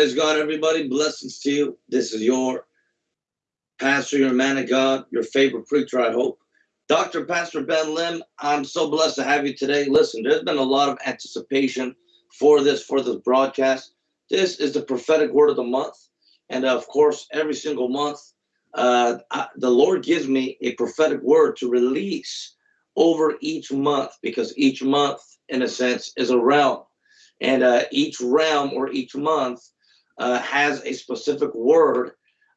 praise God, everybody. Blessings to you. This is your pastor, your man of God, your favorite preacher, I hope. Dr. Pastor Ben Lim, I'm so blessed to have you today. Listen, there's been a lot of anticipation for this, for this broadcast. This is the prophetic word of the month. And of course, every single month, uh, I, the Lord gives me a prophetic word to release over each month because each month, in a sense, is a realm. And uh, each realm or each month uh, has a specific word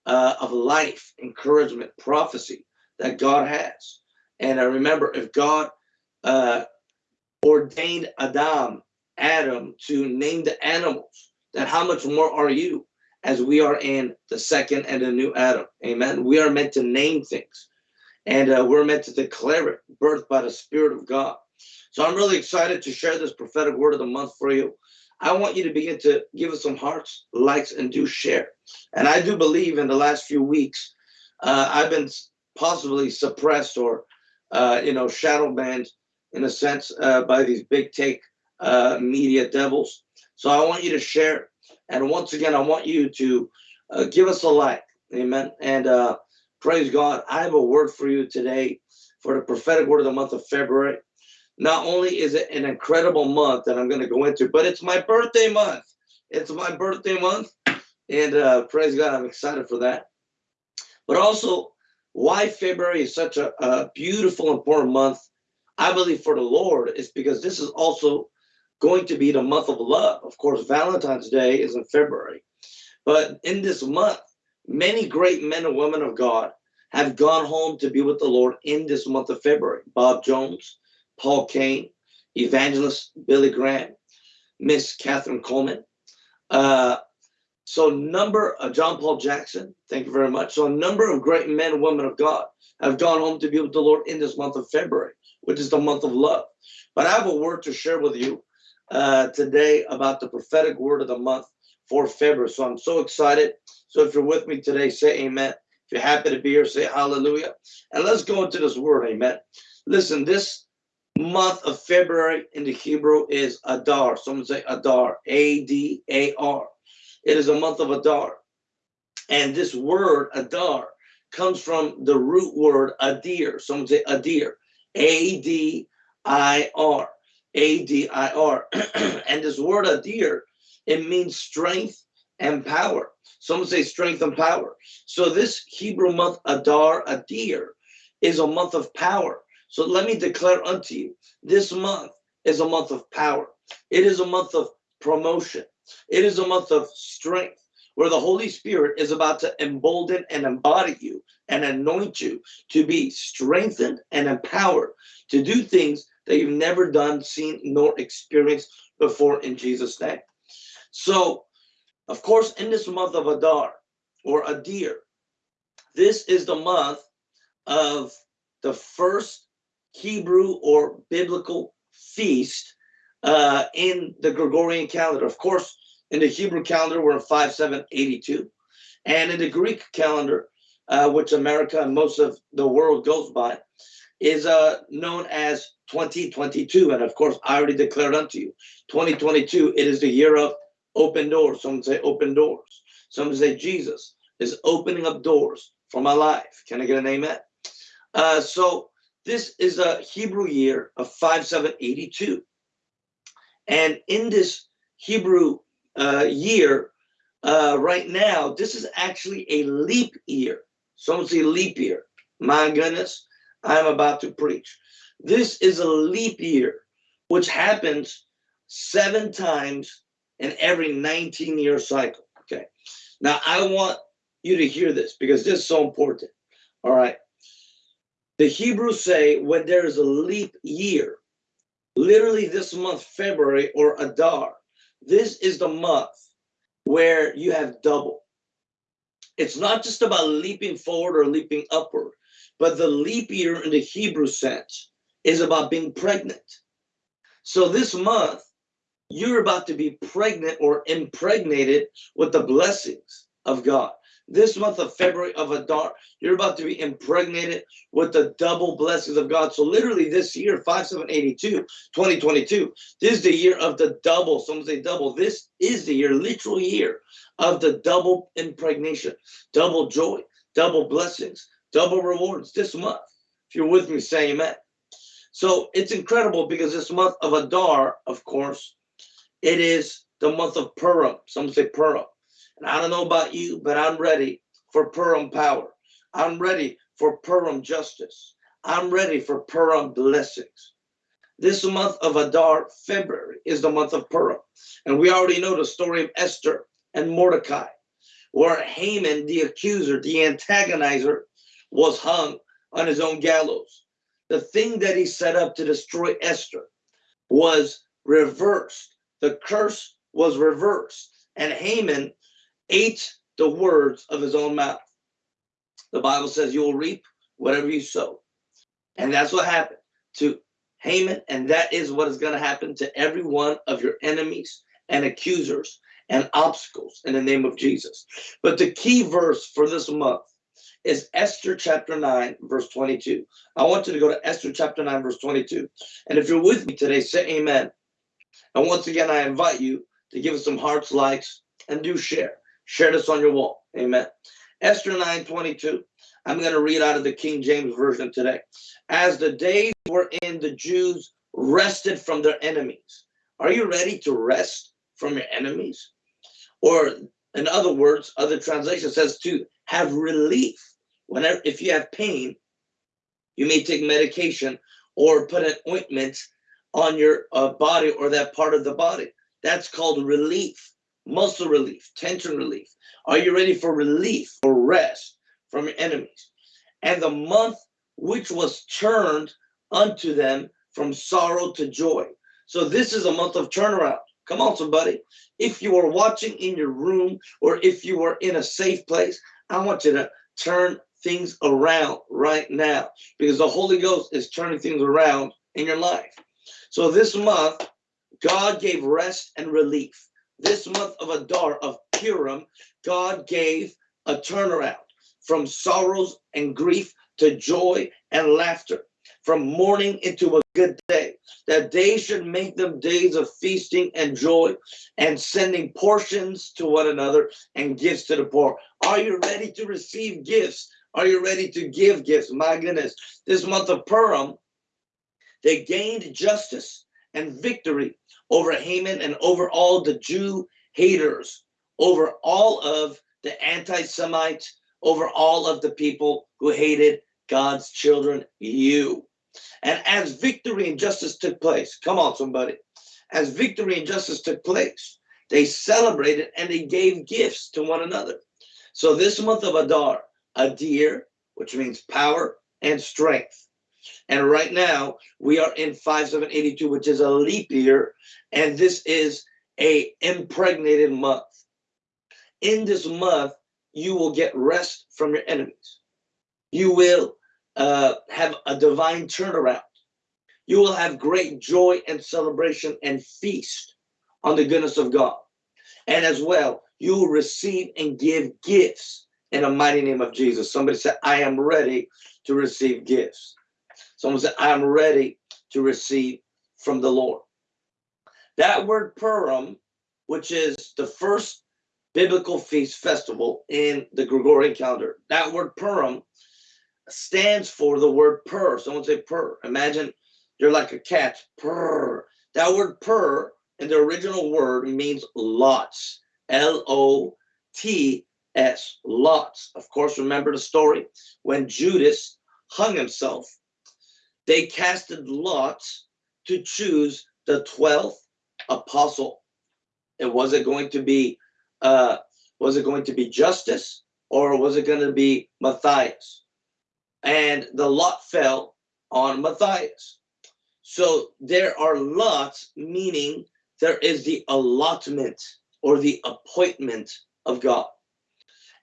uh, of life, encouragement, prophecy that God has. And I remember if God uh, ordained Adam, Adam, to name the animals, then how much more are you as we are in the second and the new Adam? Amen. We are meant to name things and uh, we're meant to declare it, birthed by the Spirit of God. So I'm really excited to share this prophetic word of the month for you. I want you to begin to give us some hearts, likes, and do share. And I do believe in the last few weeks, uh, I've been possibly suppressed or, uh, you know, shadow banned in a sense uh, by these big take uh, media devils. So I want you to share. And once again, I want you to uh, give us a like. Amen. And uh, praise God. I have a word for you today for the prophetic word of the month of February. Not only is it an incredible month that I'm going to go into, but it's my birthday month. It's my birthday month. And uh, praise God, I'm excited for that. But also, why February is such a, a beautiful, important month, I believe for the Lord, is because this is also going to be the month of love. Of course, Valentine's Day is in February. But in this month, many great men and women of God have gone home to be with the Lord in this month of February. Bob Jones, Paul Cain, Evangelist Billy Graham, Miss Kathryn Kuhlman. Uh, so number of John Paul Jackson, thank you very much. So a number of great men and women of God have gone home to be with the Lord in this month of February, which is the month of love. But I have a word to share with you uh, today about the prophetic word of the month for February. So I'm so excited. So if you're with me today, say amen. If you're happy to be here, say hallelujah. And let's go into this word, amen. Listen, this month of February in the Hebrew is Adar. Someone say Adar, A-D-A-R. It is a month of Adar. And this word, Adar, comes from the root word Adir. Someone say Adir, A-D-I-R, A-D-I-R. and this word Adir, it means strength and power. Someone say strength and power. So this Hebrew month, Adar, Adir, is a month of power. So let me declare unto you, this month is a month of power. It is a month of promotion. It is a month of strength where the Holy Spirit is about to embolden and embody you and anoint you to be strengthened and empowered to do things that you've never done, seen, nor experienced before in Jesus' name. So, of course, in this month of Adar or Adir, this is the month of the first Hebrew or biblical feast uh, in the Gregorian calendar. Of course, in the Hebrew calendar, we're in 5782. And in the Greek calendar, uh, which America and most of the world goes by, is uh, known as 2022. And of course, I already declared unto you, 2022, it is the year of open doors. Some say open doors. Some say Jesus is opening up doors for my life. Can I get an amen? Uh, so this is a Hebrew year of 5782. And in this Hebrew uh, year, uh, right now, this is actually a leap year. Some say leap year. My goodness, I'm about to preach. This is a leap year, which happens seven times in every 19 year cycle. Okay. Now, I want you to hear this because this is so important. All right. The Hebrews say when there is a leap year, literally this month, February or Adar, this is the month where you have double. It's not just about leaping forward or leaping upward, but the leap year in the Hebrew sense is about being pregnant. So this month, you're about to be pregnant or impregnated with the blessings of God. This month of February of Adar, you're about to be impregnated with the double blessings of God. So literally this year, 5782, 2022, this is the year of the double. Some say double. This is the year, literal year of the double impregnation, double joy, double blessings, double rewards this month. If you're with me, say amen. So it's incredible because this month of Adar, of course, it is the month of Purim. Some say Purim. And I don't know about you, but I'm ready for Purim power. I'm ready for Purim justice. I'm ready for Purim blessings. This month of Adar, February, is the month of Purim. And we already know the story of Esther and Mordecai, where Haman, the accuser, the antagonizer, was hung on his own gallows. The thing that he set up to destroy Esther was reversed. The curse was reversed, and Haman ate the words of his own mouth. The Bible says you will reap whatever you sow. And that's what happened to Haman. And that is what is going to happen to every one of your enemies and accusers and obstacles in the name of Jesus. But the key verse for this month is Esther chapter 9, verse 22. I want you to go to Esther chapter 9, verse 22. And if you're with me today, say amen. And once again, I invite you to give us some hearts, likes, and do share. Share this on your wall. Amen. Esther 9 22. I'm going to read out of the King James Version today. As the days were in, the Jews rested from their enemies. Are you ready to rest from your enemies? Or, in other words, other translation says to have relief. Whenever, if you have pain, you may take medication or put an ointment on your uh, body or that part of the body. That's called relief, muscle relief, tension relief. Are you ready for relief or rest from your enemies? And the month which was turned unto them from sorrow to joy. So this is a month of turnaround. Come on, somebody. If you are watching in your room or if you are in a safe place, I want you to turn things around right now because the Holy Ghost is turning things around in your life. So this month, God gave rest and relief. This month of Adar, of Purim, God gave a turnaround from sorrows and grief to joy and laughter, from mourning into a good day. That day should make them days of feasting and joy and sending portions to one another and gifts to the poor. Are you ready to receive gifts? Are you ready to give gifts? My goodness, this month of Purim, they gained justice and victory over Haman and over all the Jew haters, over all of the anti Semites, over all of the people who hated God's children, you. And as victory and justice took place, come on, somebody, as victory and justice took place, they celebrated and they gave gifts to one another. So this month of Adar, Adir, which means power and strength, and right now we are in 5782, which is a leap year. And this is a impregnated month. In this month, you will get rest from your enemies. You will uh, have a divine turnaround. You will have great joy and celebration and feast on the goodness of God. And as well, you will receive and give gifts in the mighty name of Jesus. Somebody said, I am ready to receive gifts. Someone said, I'm ready to receive from the Lord. That word Purim, which is the first biblical feast festival in the Gregorian calendar, that word Purim stands for the word purr. Someone say purr. Imagine you're like a cat. Purr. That word purr in the original word means lots. L O T S. Lots. Of course, remember the story when Judas hung himself they casted lots to choose the 12th apostle. And was it going to be uh was it going to be Justus or was it going to be Matthias? And the lot fell on Matthias. So there are lots, meaning there is the allotment or the appointment of God.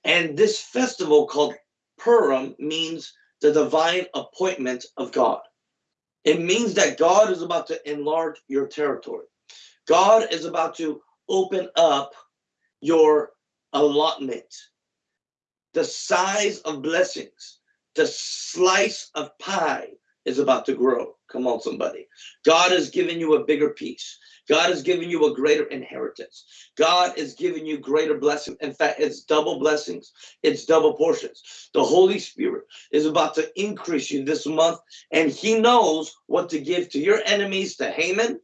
And this festival called Purim means the divine appointment of God. It means that God is about to enlarge your territory. God is about to open up your allotment. the size of blessings, the slice of pie is about to grow. Come on, somebody. God has given you a bigger piece. God has given you a greater inheritance. God is giving you greater blessing. In fact, it's double blessings, it's double portions. The Holy Spirit is about to increase you this month, and He knows what to give to your enemies, to Haman,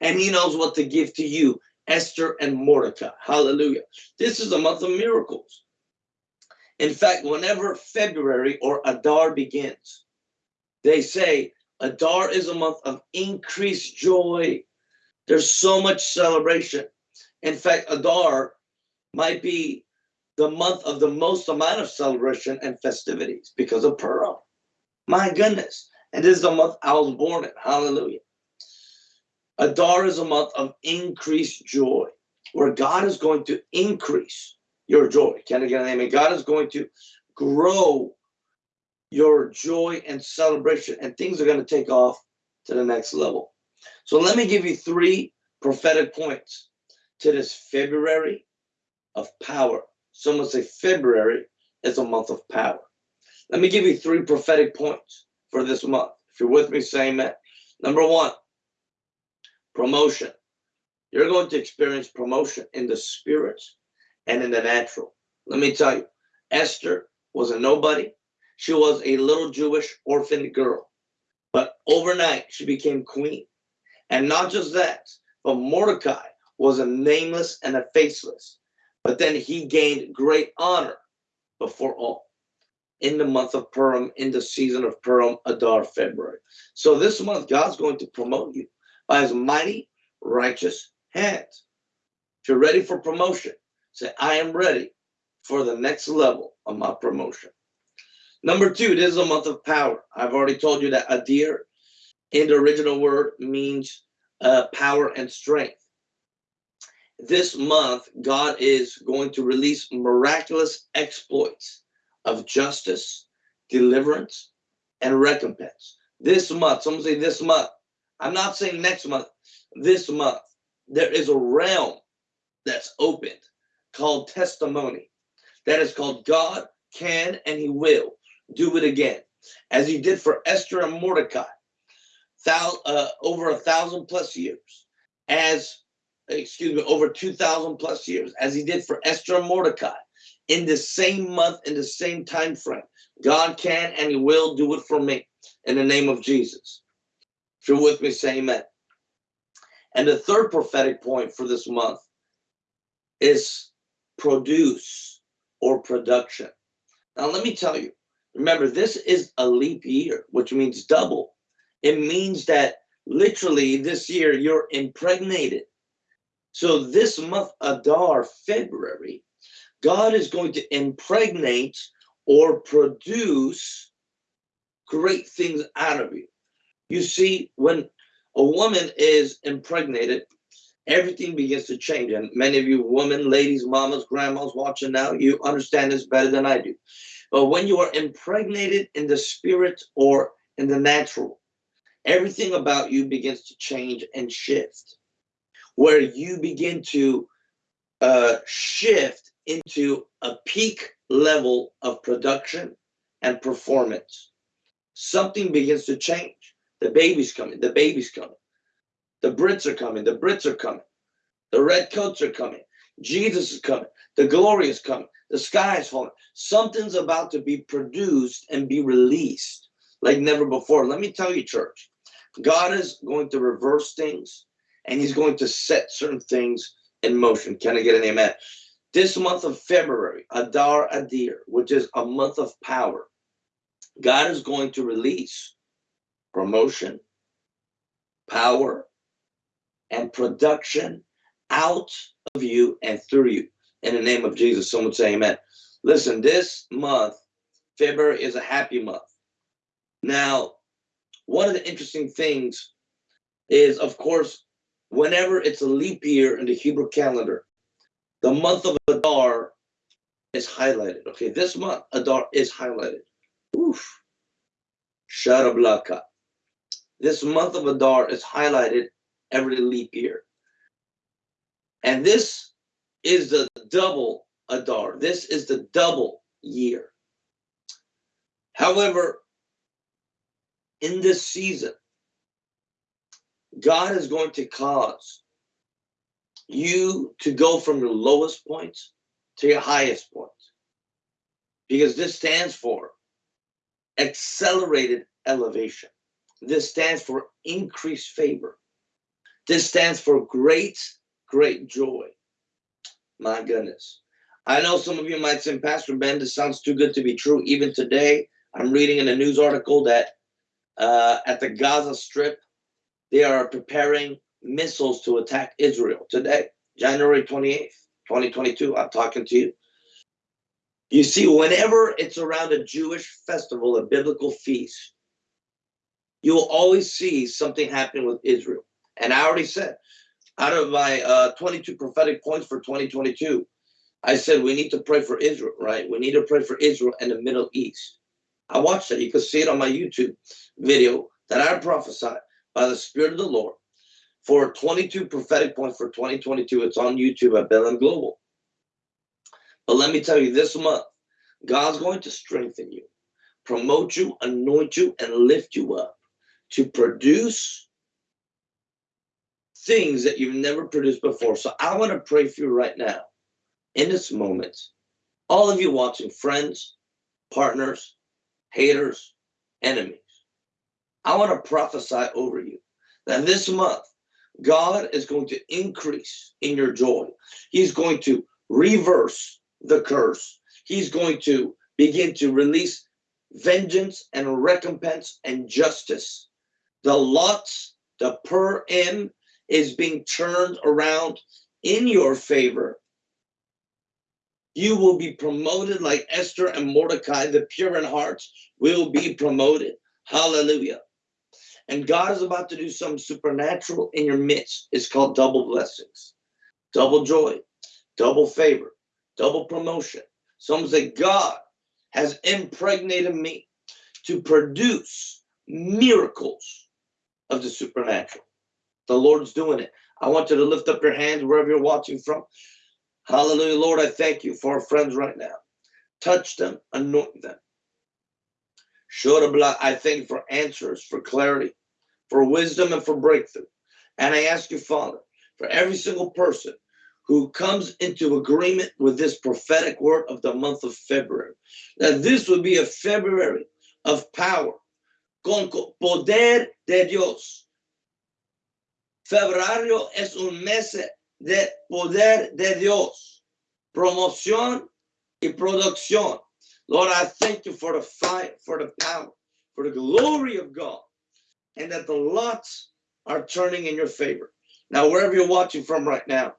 and He knows what to give to you, Esther and Mordecai. Hallelujah. This is a month of miracles. In fact, whenever February or Adar begins, they say Adar is a month of increased joy. There's so much celebration. In fact, Adar might be the month of the most amount of celebration and festivities because of Purim. My goodness. And this is the month I was born in. Hallelujah. Adar is a month of increased joy, where God is going to increase your joy. Can I get an amen? God is going to grow your joy and celebration, and things are going to take off to the next level. So let me give you three prophetic points to this February of power. Someone say February is a month of power. Let me give you three prophetic points for this month. If you're with me, say amen. Number one, promotion. You're going to experience promotion in the spirit and in the natural. Let me tell you, Esther was a nobody. She was a little Jewish orphan girl. But overnight, she became queen. And not just that, but Mordecai was a nameless and a faceless. But then he gained great honor before all in the month of Purim, in the season of Purim, Adar, February. So this month, God's going to promote you by his mighty, righteous hands. If you're ready for promotion, say, I am ready for the next level of my promotion. Number two, this is a month of power. I've already told you that Adir in the original word means uh, power and strength. This month, God is going to release miraculous exploits of justice, deliverance, and recompense. This month, someone say this month. I'm not saying next month, this month. There is a realm that's opened called testimony. That is called God can and he will do it again. As he did for Esther and Mordecai, thou, uh, over a thousand plus years. As, excuse me, over 2,000 plus years, as he did for Esther and Mordecai in the same month, in the same time frame. God can and he will do it for me in the name of Jesus. If you're with me, say amen. And the third prophetic point for this month is produce or production. Now, let me tell you, remember, this is a leap year, which means double. It means that literally this year you're impregnated. So this month, Adar, February, God is going to impregnate or produce great things out of you. You see, when a woman is impregnated, everything begins to change. And many of you women, ladies, mamas, grandmas watching now, you understand this better than I do. But when you are impregnated in the spirit or in the natural, everything about you begins to change and shift. Where you begin to uh, shift into a peak level of production and performance. Something begins to change. The baby's coming, the baby's coming. The Brits are coming, the Brits are coming. The red coats are coming. Jesus is coming. The glory is coming. The sky is falling. Something's about to be produced and be released like never before. Let me tell you, church, God is going to reverse things and he's going to set certain things in motion. Can I get an amen? This month of February, Adar Adir, which is a month of power, God is going to release promotion, power, and production out of you and through you. In the name of Jesus, someone say amen. Listen, this month, February is a happy month. Now, one of the interesting things is, of course, whenever it's a leap year in the Hebrew calendar, the month of Adar is highlighted. Okay, this month, Adar is highlighted. Oof. Sharablaka. This month of Adar is highlighted every leap year. And this is the double Adar. This is the double year. However, in this season, God is going to cause you to go from your lowest points to your highest points. Because this stands for accelerated elevation. This stands for increased favor. This stands for great, great joy. My goodness. I know some of you might say, Pastor Ben, this sounds too good to be true. Even today, I'm reading in a news article that uh, at the Gaza Strip, they are preparing missiles to attack Israel today, January 28th, 2022. I'm talking to you. You see, whenever it's around a Jewish festival, a biblical feast, you'll always see something happening with Israel. And I already said, out of my uh, 22 prophetic points for 2022, I said we need to pray for Israel, right? We need to pray for Israel and the Middle East. I watched that. You can see it on my YouTube video that I prophesied by the Spirit of the Lord for 22 prophetic points for 2022. It's on YouTube at Bethlehem Global. But let me tell you, this month, God's going to strengthen you, promote you, anoint you, and lift you up to produce things that you've never produced before. So I want to pray for you right now, in this moment. All of you watching, friends, partners, haters, enemies. I want to prophesy over you that this month, God is going to increase in your joy. He's going to reverse the curse. He's going to begin to release vengeance and recompense and justice. The lots, the Purim is being turned around in your favor. You will be promoted like Esther and Mordecai, the pure in heart will be promoted. Hallelujah. And God is about to do something supernatural in your midst. It's called double blessings, double joy, double favor, double promotion. Some say God has impregnated me to produce miracles of the supernatural. The Lord's doing it. I want you to lift up your hands wherever you're watching from. Hallelujah. Lord, I thank you for our friends right now. Touch them, anoint them. Shorabla, I thank you for answers, for clarity, for wisdom, and for breakthrough. And I ask you, Father, for every single person who comes into agreement with this prophetic word of the month of February, that this will be a February of power, con poder de Dios. Febrero es un mes de poder de Dios, promoción y producción. Lord, I thank you for the fight, for the power, for the glory of God, and that the lots are turning in your favor. Now, wherever you're watching from right now,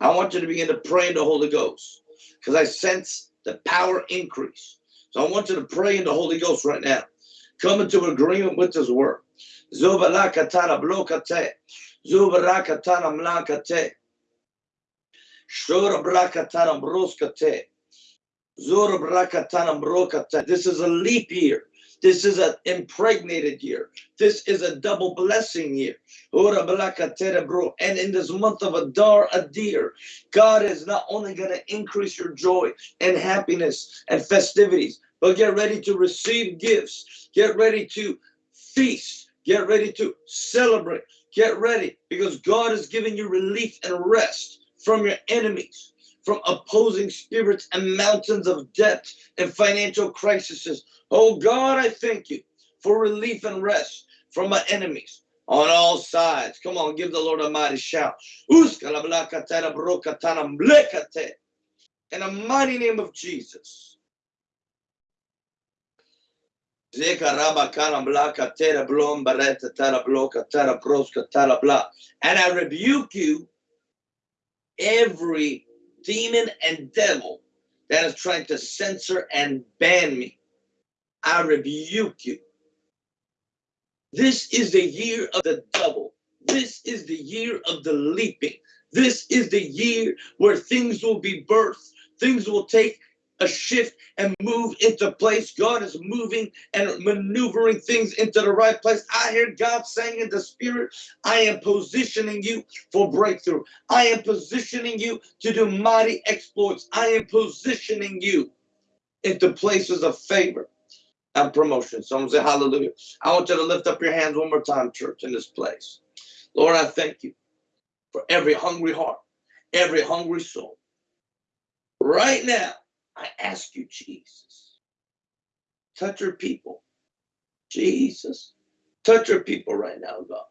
I want you to begin to pray in the Holy Ghost because I sense the power increase. So I want you to pray in the Holy Ghost right now. Come into agreement with His word. Zubalakatana blokate. Zubarakatana mlakate. Shura brakatana broskate. Zura brakatana brokate. This is a leap year. This is an impregnated year. This is a double blessing year. And in this month of Adar Adir, God is not only going to increase your joy and happiness and festivities, but get ready to receive gifts. Get ready to feast. Get ready to celebrate. Get ready because God is giving you relief and rest from your enemies from opposing spirits and mountains of debt and financial crises. Oh God, I thank you for relief and rest from my enemies on all sides. Come on, give the Lord a mighty shout. In the mighty name of Jesus. And I rebuke you every demon and devil that is trying to censor and ban me. I rebuke you. This is the year of the double. This is the year of the leaping. This is the year where things will be birthed. Things will take a shift and move into place. God is moving and maneuvering things into the right place. I hear God saying in the spirit, I am positioning you for breakthrough. I am positioning you to do mighty exploits. I am positioning you into places of favor and promotion. Someone say hallelujah. I want you to lift up your hands one more time, church, in this place. Lord, I thank you for every hungry heart, every hungry soul. Right now, I ask you, Jesus, touch your people. Jesus, touch your people right now, God.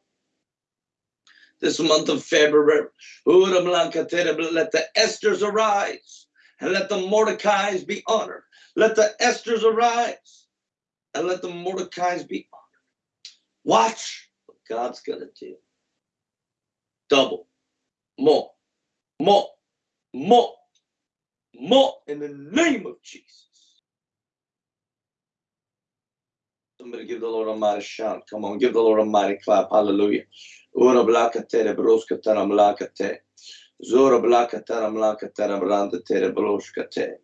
This month of February, let the Esthers arise and let the Mordecai's be honored. Let the Esthers arise and let the Mordecai's be honored. Watch what God's going to do. Double, more, more, more, more in the name of Jesus. Somebody give the Lord a mighty shout. Come on, give the Lord a mighty clap. Hallelujah. Ora blakate broska taram. Zora blakataram lakataram randa tere broskate.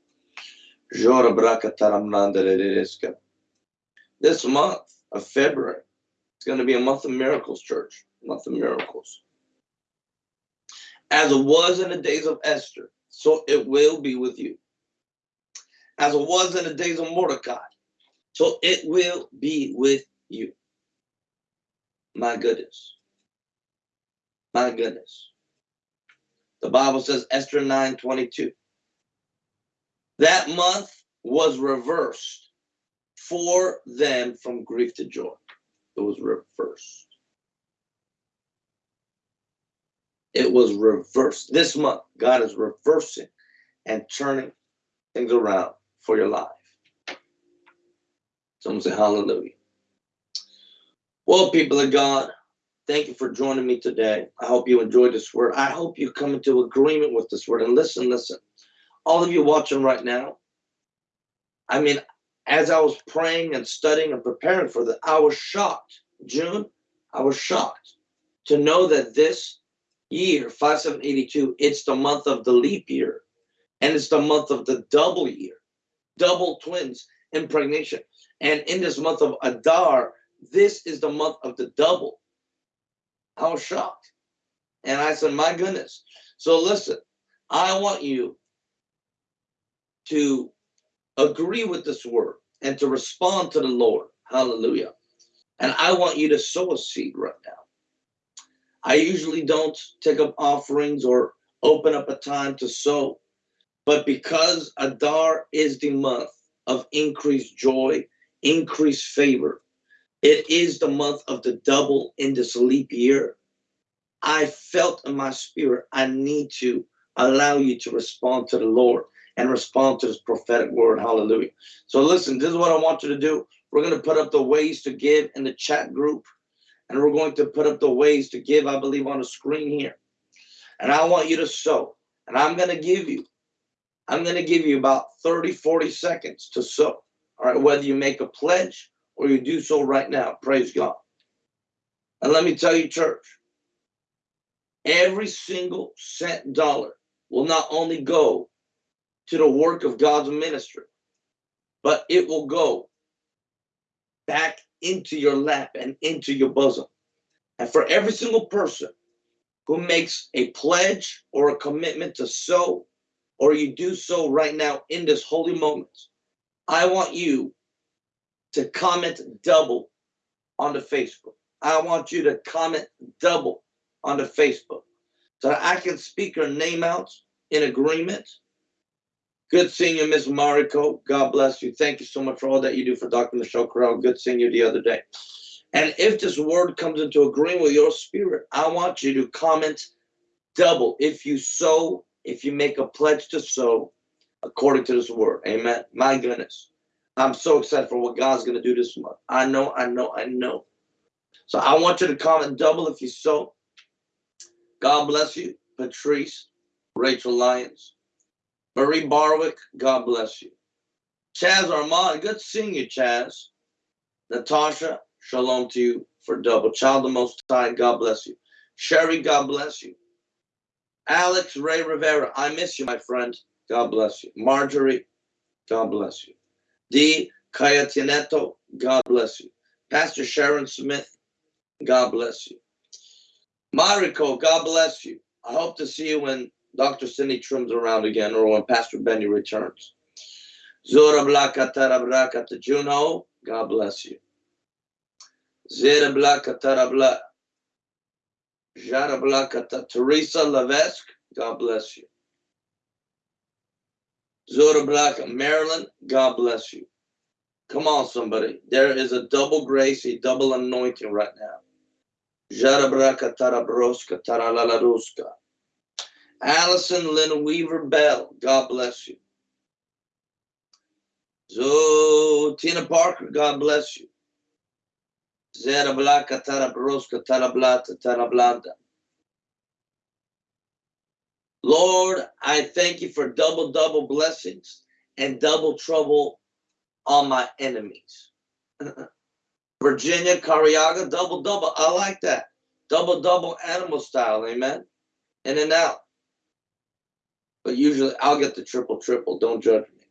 Jora brakataram randa rereska. This month of February, it's going to be a month of miracles, church. Month of miracles. As it was in the days of Esther, so it will be with you. As it was in the days of Mordecai, so it will be with you. My goodness. My goodness. The Bible says Esther 9 22. That month was reversed for them from grief to joy. It was reversed. It was reversed. This month, God is reversing and turning things around for your life. Someone say hallelujah. Well, people of God, thank you for joining me today. I hope you enjoyed this word. I hope you come into agreement with this word. And listen, listen, all of you watching right now, I mean, as I was praying and studying and preparing for this, I was shocked. June, I was shocked to know that this year, 5782, it's the month of the leap year. And it's the month of the double year, double twins impregnation. And in this month of Adar, this is the month of the double. I was shocked. And I said, my goodness. So listen, I want you to agree with this word and to respond to the Lord. Hallelujah. And I want you to sow a seed right now. I usually don't take up offerings or open up a time to sow, but because Adar is the month of increased joy increased favor. It is the month of the double in this leap year. I felt in my spirit, I need to allow you to respond to the Lord and respond to this prophetic word. Hallelujah. So, listen, this is what I want you to do. We're going to put up the ways to give in the chat group, and we're going to put up the ways to give, I believe, on the screen here. And I want you to sow, and I'm going to give you, I'm going to give you about 30, 40 seconds to sow. All right, whether you make a pledge or you do so right now, praise God. And let me tell you, church, every single cent dollar will not only go to the work of God's ministry, but it will go back into your lap and into your bosom. And for every single person who makes a pledge or a commitment to sow, or you do so right now in this holy moment, I want you to comment double on the Facebook. I want you to comment double on the Facebook so I can speak your name out in agreement. Good seeing you, Miss Mariko. God bless you. Thank you so much for all that you do for Dr. Michelle Corral. Good seeing you the other day. And if this word comes into agreement with your spirit, I want you to comment double if you sow, if you make a pledge to sow, according to this word. Amen. My goodness. I'm so excited for what God's going to do this month. I know, I know, I know. So I want you to comment double if you sow. God bless you. Patrice, Rachel Lyons, Marie Barwick, God bless you. Chaz Armand, good seeing you, Chaz. Natasha, shalom to you for double. Child of Most High, God bless you. Sherry, God bless you. Alex Ray Rivera, I miss you, my friend. God bless you. Marjorie, God bless you. D. Cayetineto, God bless you. Pastor Sharon Smith, God bless you. Mariko, God bless you. I hope to see you when Dr. Cindy Trimm's around again or when Pastor Benny returns. Zora Blaka Tarabraka to Juno, God bless you. Zera Blaka Tarabla. Jara Blaka Teresa Levesque, God bless you. Zora Blaka Maryland, God bless you. Come on, somebody. There is a double grace, a double anointing right now. Jarabraka Tarabroska Taralalaruska. Allison Lynn Weaver Bell, God bless you. So Tina Parker, God bless you. Zerablaka Tarabroska Tarablata Tarablanda. Lord, I thank you for double, double blessings and double trouble on my enemies. Virginia Cariaga, double double. I like that. Double double animal style, amen. In-N-Out. But usually I'll get the triple triple. Don't judge me.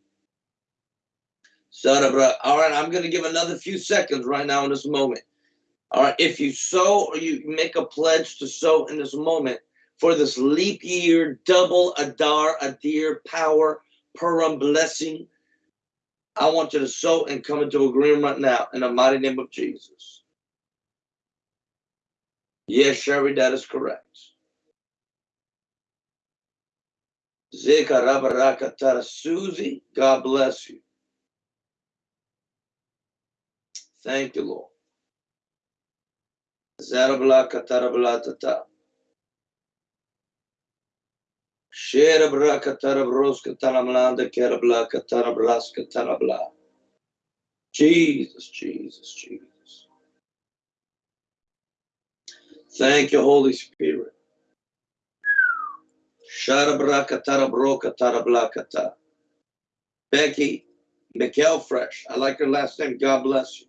Son of a, all right, I'm going to give another few seconds right now in this moment. All right, if you sow or you make a pledge to sow in this moment for this leap year, double Adar, Adir, power, Purim blessing, I want you to sow and come into agreement right now in the mighty name of Jesus. Yes, Sherry, that is correct. Zika Susie, God bless you. Thank you, Lord. Zarablaka Tarablata. Shera braka tarabroska taramlanda kerablaka tarabraska tarabla. Jesus, Jesus, Jesus. Thank you, Holy Spirit. Sharabraka tarabroka tarablakata. Becky McElfresh. I like her last name. God bless you.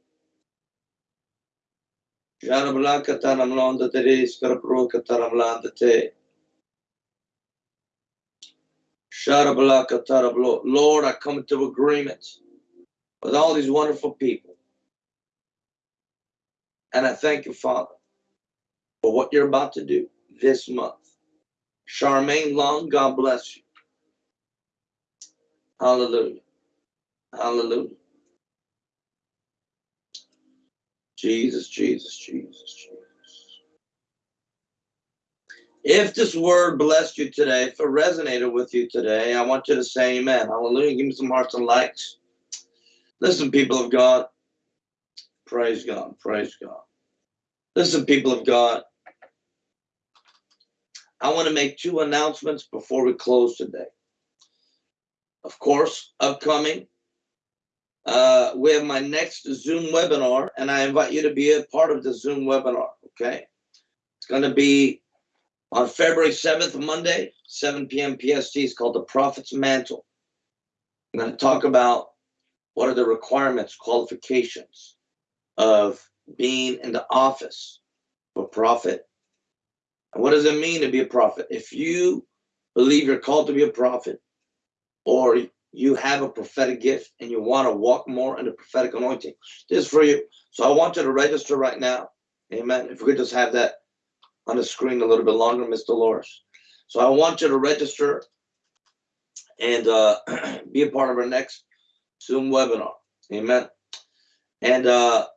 Sharablaka taramlanda teres karabroka taramlanda te. Lord, I come into agreement with all these wonderful people. And I thank you, Father, for what you're about to do this month. Charmaine Long, God bless you. Hallelujah. Hallelujah. Jesus, Jesus, Jesus, Jesus. If this word blessed you today, if it resonated with you today, I want you to say amen. Hallelujah. Give me some hearts and likes. Listen, people of God. Praise God. Praise God. Listen, people of God. I want to make two announcements before we close today. Of course, upcoming, uh, we have my next Zoom webinar, and I invite you to be a part of the Zoom webinar. Okay. It's going to be on February 7th, Monday, 7 p.m. PST, is called the Prophet's Mantle. I'm going to talk about what are the requirements, qualifications of being in the office of a prophet. What does it mean to be a prophet? If you believe you're called to be a prophet, or you have a prophetic gift and you want to walk more in the prophetic anointing, this is for you. So I want you to register right now. Amen. If we could just have that on the screen a little bit longer, Miss Dolores. So I want you to register and uh, be a part of our next Zoom webinar. Amen. And uh,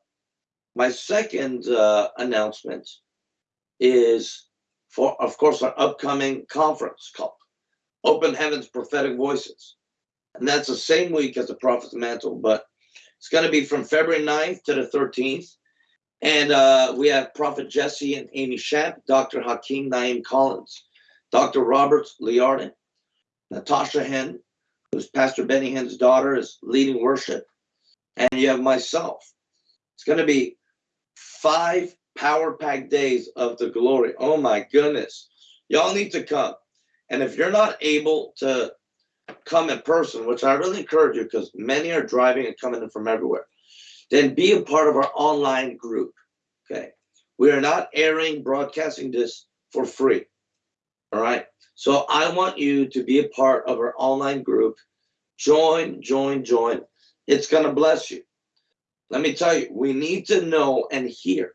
my second uh, announcement is for, of course, our upcoming conference called Open Heavens Prophetic Voices. And that's the same week as the Prophet's Mantle, but it's going to be from February 9th to the 13th. And uh, we have Prophet Jesse and Amy Shamp, Dr. Hakeem Naeem Collins, Dr. Robert Liardon, Natasha Hinn, who's Pastor Benny Hinn's daughter, is leading worship. And you have myself. It's going to be five power packed days of the glory. Oh my goodness. Y'all need to come. And if you're not able to come in person, which I really encourage you because many are driving and coming in from everywhere, then be a part of our online group. Okay. We are not airing, broadcasting this for free. All right. So I want you to be a part of our online group. Join, join, join. It's going to bless you. Let me tell you, we need to know and hear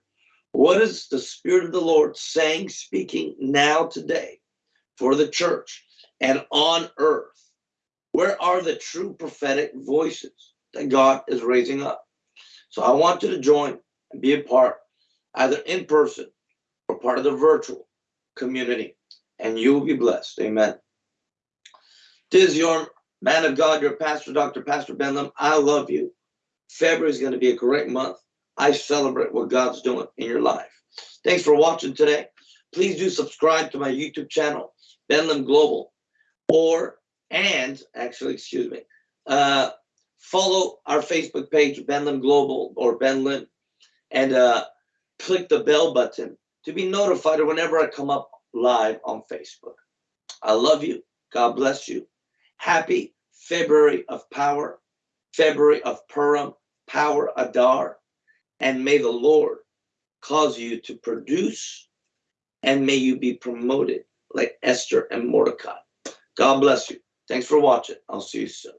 what is the Spirit of the Lord saying, speaking now today for the church and on earth Where are the true prophetic voices that God is raising up? So I want you to join and be a part, either in person or part of the virtual community, and you will be blessed. Amen. This is your man of God, your pastor, Dr. Pastor Benlam. I love you. February is going to be a great month. I celebrate what God's doing in your life. Thanks for watching today. Please do subscribe to my YouTube channel, Ben Lim Global, or and actually, excuse me, uh, follow our Facebook page, Ben Lim Global or Ben Lim, and uh, click the bell button to be notified whenever I come up live on Facebook. I love you. God bless you. Happy February of power, February of Purim, power Adar, and may the Lord cause you to produce and may you be promoted like Esther and Mordecai. God bless you. Thanks for watching. I'll see you soon.